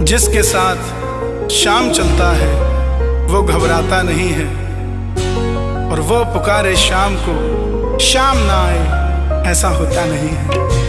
जिसके साथ शाम चलता है, वो घबराता नहीं है। और वो पुकारे शाम को, शाम ना आए, ऐसा होता नहीं है।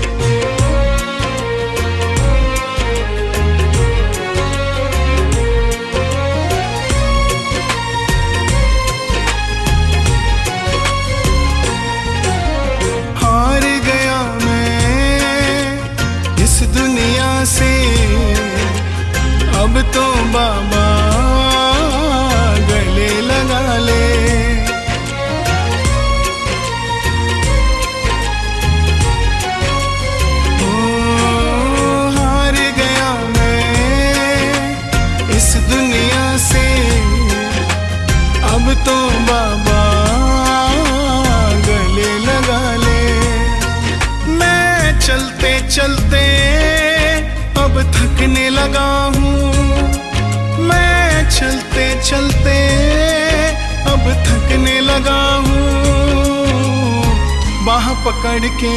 पकड़ के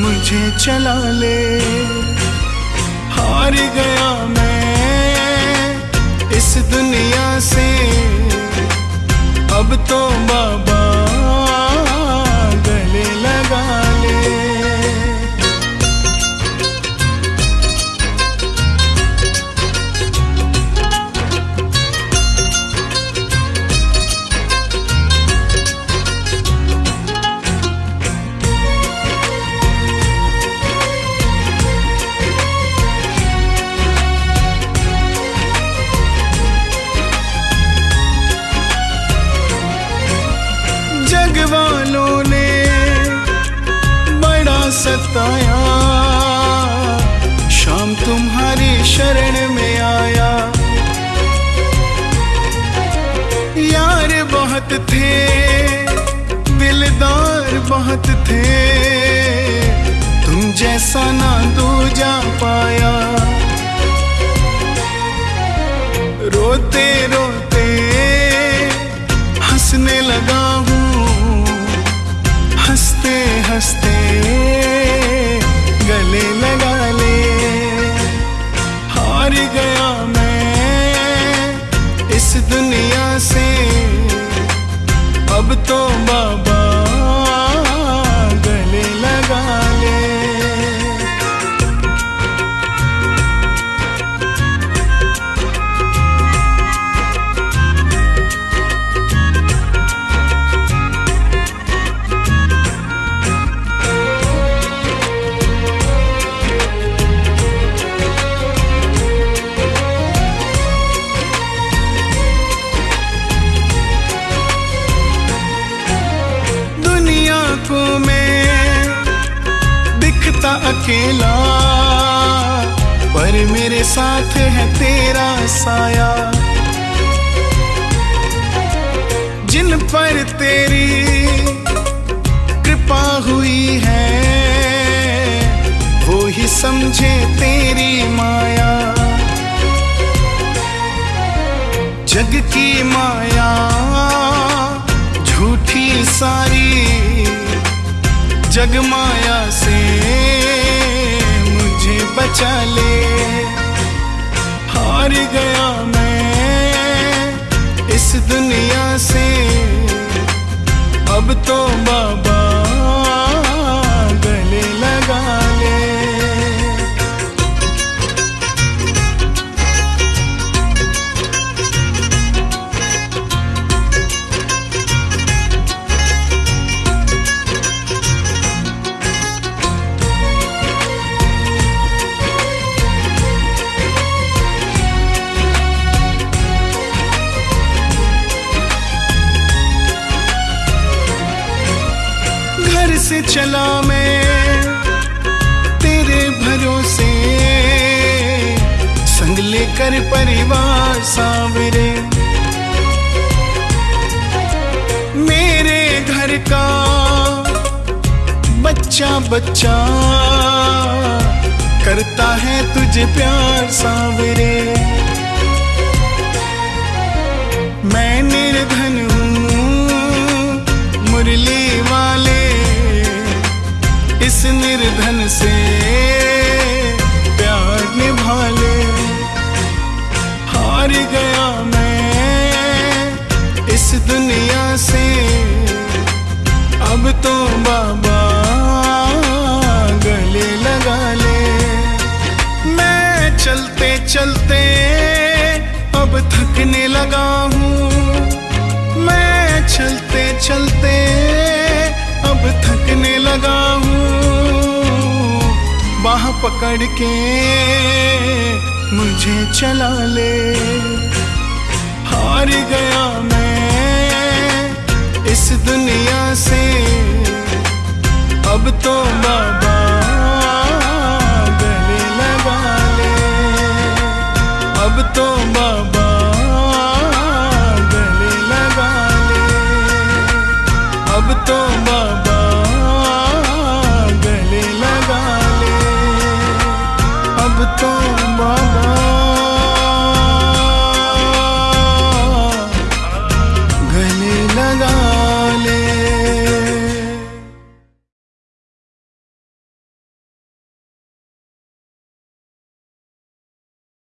मुझे चला ले। हार गया मैं इस दुनिया से। अब तो बाबा सताया शाम तुम्हारी शरण में आया। यार बहुत थे, दिलदार बहुत थे। तुम जैसा ना दू जा पाया। रोते रोते अकेला पर मेरे साथ है तेरा साया। जिन पर तेरी कृपा हुई है, वो ही समझे तेरी माया। जग की माया, झूठी सारी जग माया से बचा ले। हार गया मैं। इस दुनिया चला मैं तेरे भरोसे। संग लेकर परिवार सावरे। मेरे घर का बच्चा बच्चा करता है तुझे प्यार सावरे। मैं निर्धन इस दुनिया से। अब तो बाबा गले लगा ले। मैं चलते चलते अब थकने लगा हूँ। मैं चलते चलते अब थकने लगा हूँ। बाह पकड़ के मुझे चला ले। हार गया मैं। दुनिया से।